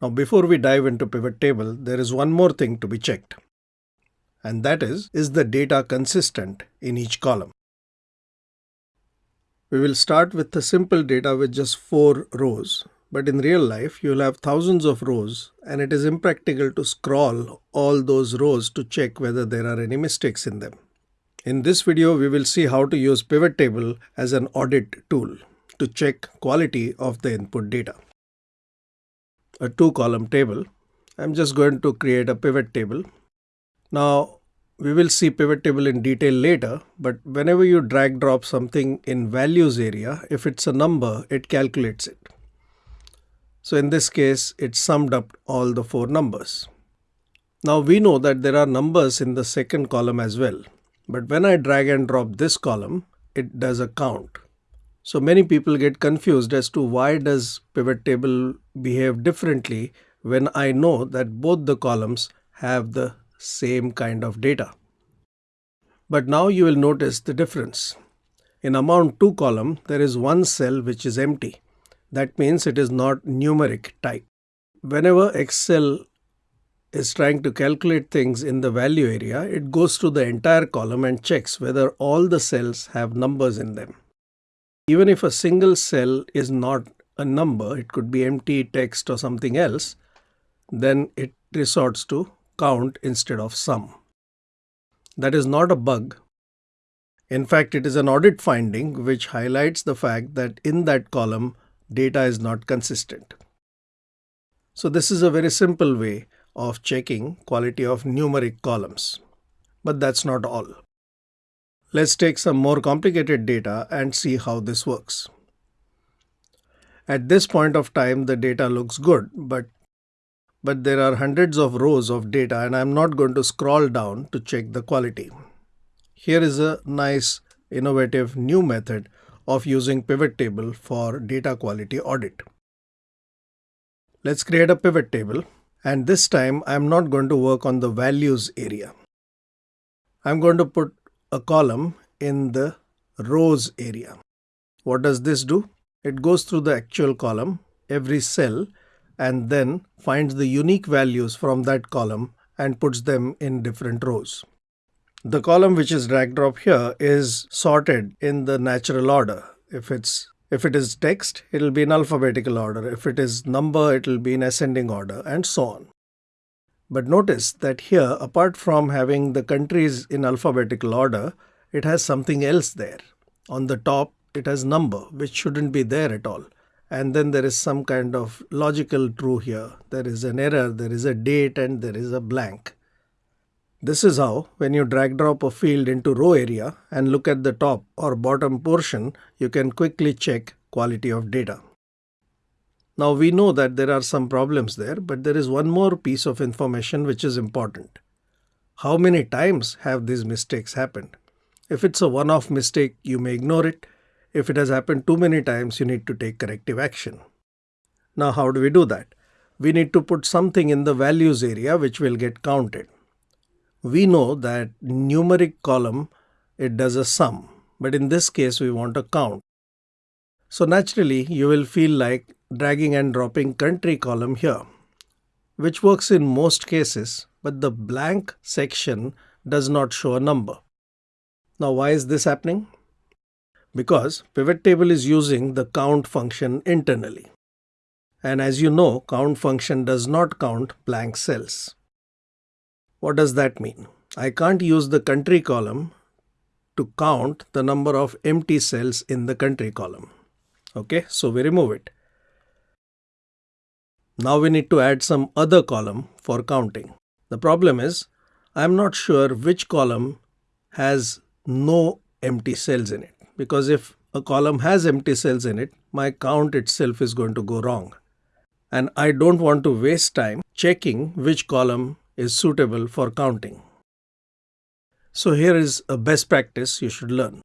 Now before we dive into pivot table, there is one more thing to be checked. And that is, is the data consistent in each column? We will start with the simple data with just four rows. But in real life, you'll have thousands of rows and it is impractical to scroll all those rows to check whether there are any mistakes in them. In this video, we will see how to use pivot table as an audit tool to check quality of the input data a two column table. I'm just going to create a pivot table. Now we will see pivot table in detail later, but whenever you drag drop something in values area, if it's a number, it calculates it. So in this case, it summed up all the four numbers. Now we know that there are numbers in the second column as well. But when I drag and drop this column, it does a count. So many people get confused as to why does pivot table behave differently when I know that both the columns have the same kind of data. But now you will notice the difference. In amount 2 column, there is one cell which is empty. That means it is not numeric type. Whenever Excel is trying to calculate things in the value area, it goes to the entire column and checks whether all the cells have numbers in them. Even if a single cell is not a number, it could be empty text or something else, then it resorts to count instead of sum. That is not a bug. In fact, it is an audit finding which highlights the fact that in that column, data is not consistent. So this is a very simple way of checking quality of numeric columns. But that's not all. Let's take some more complicated data and see how this works. At this point of time, the data looks good, but, but there are hundreds of rows of data and I'm not going to scroll down to check the quality. Here is a nice innovative new method of using pivot table for data quality audit. Let's create a pivot table and this time I'm not going to work on the values area. I'm going to put a column in the rows area. What does this do? It goes through the actual column, every cell, and then finds the unique values from that column and puts them in different rows. The column which is drag drop here is sorted in the natural order. If it's if it is text, it will be in alphabetical order. If it is number, it will be in ascending order and so on. But notice that here, apart from having the countries in alphabetical order, it has something else there. On the top, it has number, which shouldn't be there at all. And then there is some kind of logical true here. There is an error, there is a date, and there is a blank. This is how, when you drag drop a field into row area and look at the top or bottom portion, you can quickly check quality of data. Now we know that there are some problems there, but there is one more piece of information which is important. How many times have these mistakes happened? If it's a one-off mistake, you may ignore it. If it has happened too many times, you need to take corrective action. Now how do we do that? We need to put something in the values area which will get counted. We know that numeric column, it does a sum, but in this case we want a count. So naturally, you will feel like dragging and dropping country column here, which works in most cases, but the blank section does not show a number. Now why is this happening? Because pivot table is using the count function internally. And as you know, count function does not count blank cells. What does that mean? I can't use the country column to count the number of empty cells in the country column. Okay, so we remove it. Now we need to add some other column for counting. The problem is I'm not sure which column has no empty cells in it because if a column has empty cells in it, my count itself is going to go wrong. And I don't want to waste time checking which column is suitable for counting. So here is a best practice you should learn.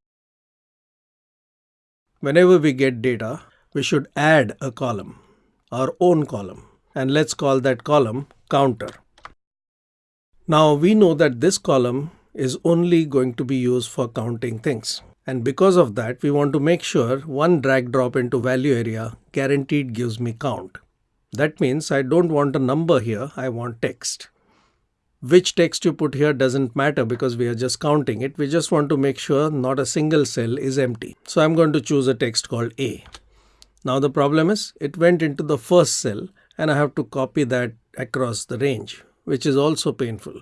Whenever we get data, we should add a column, our own column, and let's call that column counter. Now we know that this column is only going to be used for counting things. And because of that, we want to make sure one drag drop into value area guaranteed gives me count. That means I don't want a number here, I want text. Which text you put here doesn't matter because we are just counting it. We just want to make sure not a single cell is empty. So I'm going to choose a text called A. Now the problem is it went into the first cell and I have to copy that across the range, which is also painful.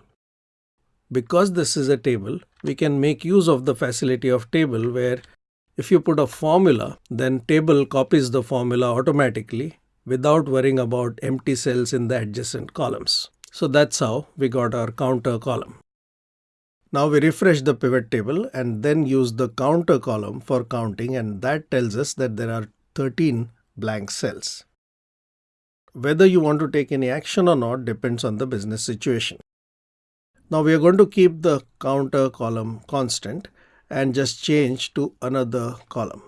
Because this is a table, we can make use of the facility of table where if you put a formula, then table copies the formula automatically without worrying about empty cells in the adjacent columns. So that's how we got our counter column. Now we refresh the pivot table and then use the counter column for counting and that tells us that there are 13 blank cells. Whether you want to take any action or not depends on the business situation. Now we are going to keep the counter column constant and just change to another column.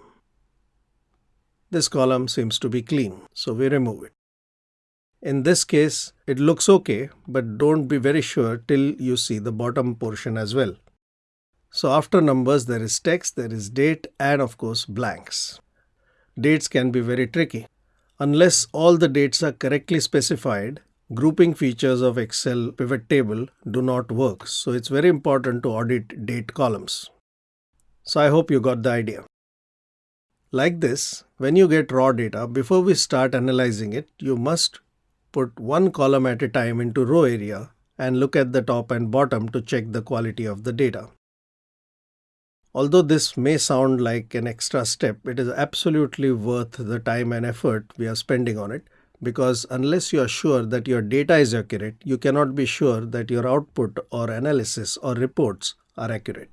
This column seems to be clean, so we remove it. In this case, it looks okay, but don't be very sure till you see the bottom portion as well. So after numbers, there is text, there is date, and of course blanks. Dates can be very tricky. Unless all the dates are correctly specified, grouping features of Excel pivot table do not work. So it's very important to audit date columns. So I hope you got the idea. Like this, when you get raw data, before we start analyzing it, you must put one column at a time into row area and look at the top and bottom to check the quality of the data. Although this may sound like an extra step, it is absolutely worth the time and effort we are spending on it because unless you are sure that your data is accurate, you cannot be sure that your output or analysis or reports are accurate.